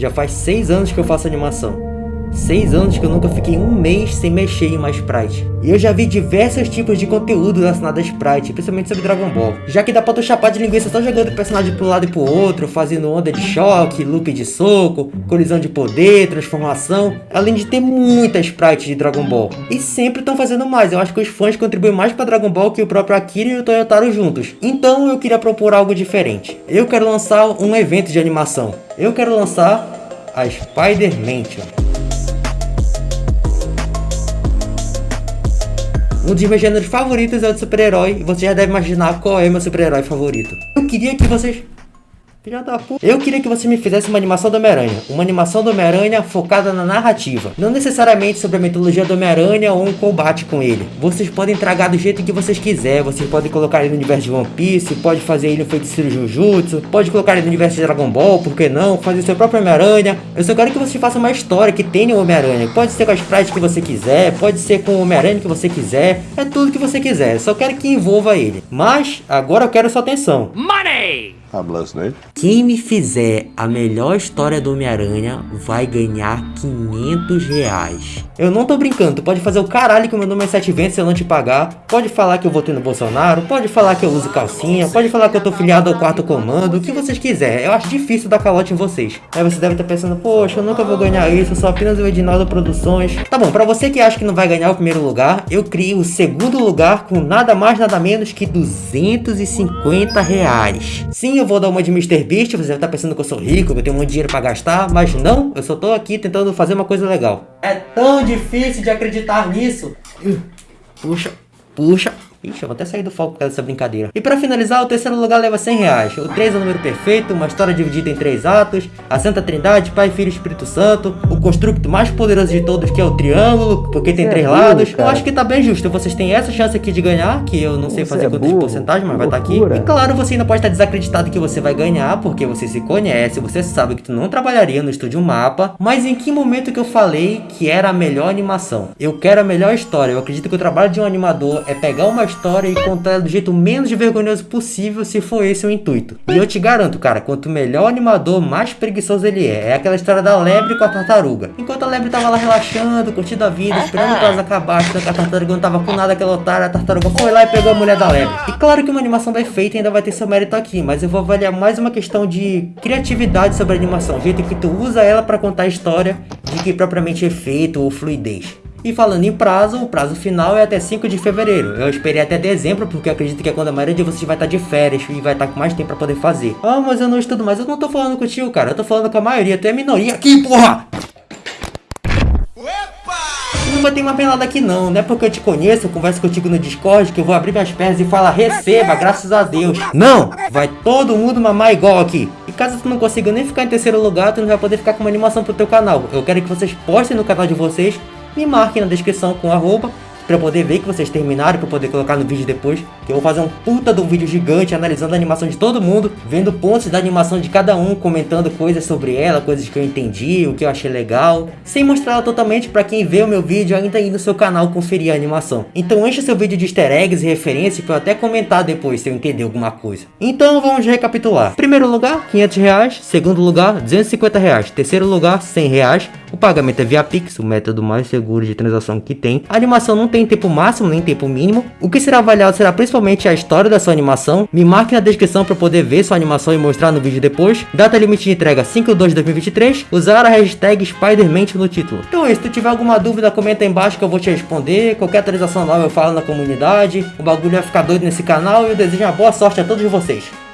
Já faz 6 anos que eu faço animação. Seis anos que eu nunca fiquei um mês sem mexer em uma Sprite. E eu já vi diversos tipos de conteúdo relacionado a Sprite, principalmente sobre Dragon Ball. Já que dá pra tu chapar de linguiça só jogando o personagem pro lado e pro outro, fazendo onda de choque, loop de soco, colisão de poder, transformação, além de ter muita Sprite de Dragon Ball. E sempre estão fazendo mais, eu acho que os fãs contribuem mais pra Dragon Ball que o próprio Akira e o Toyotaro juntos. Então eu queria propor algo diferente. Eu quero lançar um evento de animação. Eu quero lançar a Spider Um dos meus gêneros favoritos é o de super-herói, e você já deve imaginar qual é meu super-herói favorito. Eu queria que vocês Filha da puta. Eu queria que você me fizesse uma animação do Homem-Aranha. Uma animação do Homem-Aranha focada na narrativa. Não necessariamente sobre a mitologia do Homem-Aranha ou um combate com ele. Vocês podem tragar do jeito que vocês quiserem. Vocês podem colocar ele no universo de One Piece. Pode fazer ele no feiticeiro Jujutsu. Pode colocar ele no universo de Dragon Ball. Por que não? Fazer seu próprio Homem-Aranha. Eu só quero que você faça uma história que tenha o Homem-Aranha. Pode ser com as práticas que você quiser. Pode ser com o Homem-Aranha que você quiser. É tudo que você quiser. Só quero que envolva ele. Mas agora eu quero sua atenção. Money! I'm listening. Quem me fizer a melhor história do Homem-Aranha vai ganhar 500 reais. Eu não tô brincando, tu pode fazer o caralho que o meu nome é 7 se eu não te pagar. Pode falar que eu votei no Bolsonaro, pode falar que eu uso calcinha, pode falar que eu tô filiado ao quarto comando, o que vocês quiserem. Eu acho difícil dar calote em vocês. Aí você deve estar pensando, poxa, eu nunca vou ganhar isso, eu sou apenas o Edinaldo Produções. Tá bom, pra você que acha que não vai ganhar o primeiro lugar, eu criei o segundo lugar com nada mais nada menos que 250 reais. Sim, eu vou dar uma de Mr. Beast, você estar pensando que eu sou rico, que eu tenho muito dinheiro para gastar, mas não, eu só tô aqui tentando fazer uma coisa legal. É tão difícil de acreditar nisso. Puxa, puxa, Ixi, eu vou até sair do foco por causa dessa brincadeira. E para finalizar, o terceiro lugar leva 100 reais. O 3 é o número perfeito, uma história dividida em três atos, a Santa Trindade, Pai, Filho e Espírito Santo, o construto mais poderoso de todos que é o triângulo, porque tem é três lados. eu acho que tá bem justo, vocês têm essa chance aqui de ganhar, que eu não sei fazer é quantas porcentagens, mas vai estar tá aqui. E claro, você ainda pode estar desacreditado que você vai ganhar, porque você se conhece, você sabe que tu não trabalharia no estúdio Mapa, mas em que momento que eu falei que era a melhor animação? Eu quero a melhor história, eu acredito que o trabalho de um animador é pegar uma história e contar ela do jeito menos vergonhoso possível se for esse o intuito. E eu te garanto, cara, quanto melhor o animador, mais preguiçoso ele é. É aquela história da lebre com a tartaruga. Enquanto a lebre tava lá relaxando, curtindo a vida, esperando que elas acabassem, a tartaruga não tava com nada aquela otária, a tartaruga foi lá e pegou a mulher da lebre. E claro que uma animação bem feita ainda vai ter seu mérito aqui, mas eu vou avaliar mais uma questão de criatividade sobre a animação, o jeito que tu usa ela para contar a história, de que propriamente efeito ou fluidez. E falando em prazo, o prazo final é até 5 de fevereiro. Eu esperei até dezembro, porque acredito que é quando a maioria de vocês vai estar de férias e vai estar com mais tempo pra poder fazer. Ah, mas eu não estudo mais. Eu não tô falando contigo, cara. Eu tô falando com a maioria. Tu é minoria aqui, porra! não vai ter uma pelada aqui não, não é porque eu te conheço, eu converso contigo no Discord, que eu vou abrir minhas pernas e falar receba, graças a Deus. Não, vai todo mundo mamar igual aqui. E caso tu não consiga nem ficar em terceiro lugar, tu não vai poder ficar com uma animação pro teu canal. Eu quero que vocês postem no canal de vocês me marquem na descrição com arroba para poder ver que vocês terminaram, para poder colocar no vídeo depois, que eu vou fazer um puta de um vídeo gigante analisando a animação de todo mundo, vendo pontos da animação de cada um, comentando coisas sobre ela, coisas que eu entendi, o que eu achei legal, sem mostrar ela totalmente para quem vê o meu vídeo ainda ir no seu canal conferir a animação. Então enche seu vídeo de easter eggs e referências para eu até comentar depois se eu entender alguma coisa. Então vamos recapitular. Primeiro lugar, 500 reais. Segundo lugar, 250 reais. Terceiro lugar, 100 reais. O pagamento é via Pix, o método mais seguro de transação que tem. A animação não tem tem tempo máximo nem tempo mínimo. O que será avaliado será principalmente a história da sua animação. Me marque na descrição para poder ver sua animação e mostrar no vídeo depois. Data limite de entrega 5 de 2023. Usar a hashtag Spiderman no título. Então é isso, se tu tiver alguma dúvida comenta aí embaixo que eu vou te responder. Qualquer atualização nova eu falo na comunidade. O bagulho vai ficar doido nesse canal e eu desejo uma boa sorte a todos vocês.